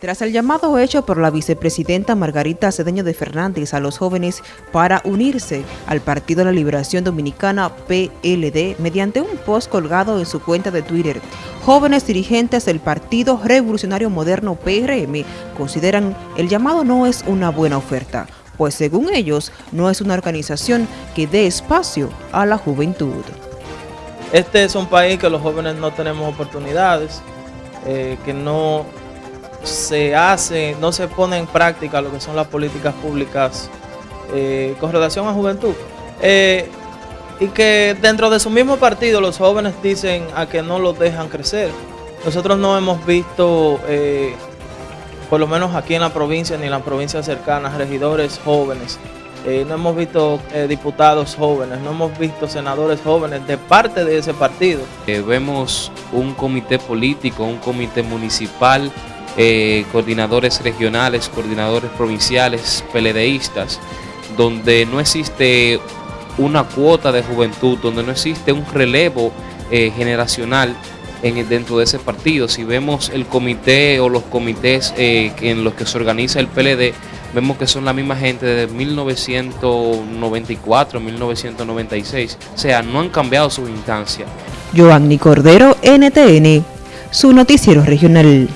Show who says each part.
Speaker 1: Tras el llamado hecho por la vicepresidenta Margarita Cedeño de Fernández a los jóvenes para unirse al Partido de la Liberación Dominicana PLD mediante un post colgado en su cuenta de Twitter, jóvenes dirigentes del Partido Revolucionario Moderno PRM consideran el llamado no es una buena oferta, pues según ellos no es una organización que dé espacio a la juventud.
Speaker 2: Este es un país que los jóvenes no tenemos oportunidades, eh, que no se hace, no se pone en práctica lo que son las políticas públicas eh, con relación a juventud. Eh, y que dentro de su mismo partido los jóvenes dicen a que no los dejan crecer. Nosotros no hemos visto, eh, por lo menos aquí en la provincia ni en las provincias cercanas, regidores jóvenes. no hemos visto diputados jóvenes, no hemos visto senadores jóvenes de parte de ese partido.
Speaker 3: vemos un comité político, un comité municipal eh, coordinadores regionales, coordinadores provinciales, peledeístas, donde no existe una cuota de juventud, donde no existe un relevo eh, generacional en, dentro de ese partido. Si vemos el comité o los comités eh, en los que se organiza el PLD, vemos que son la misma gente desde 1994, 1996. O sea, no han cambiado su instancia.
Speaker 1: Joanny Cordero, NTN, su noticiero regional.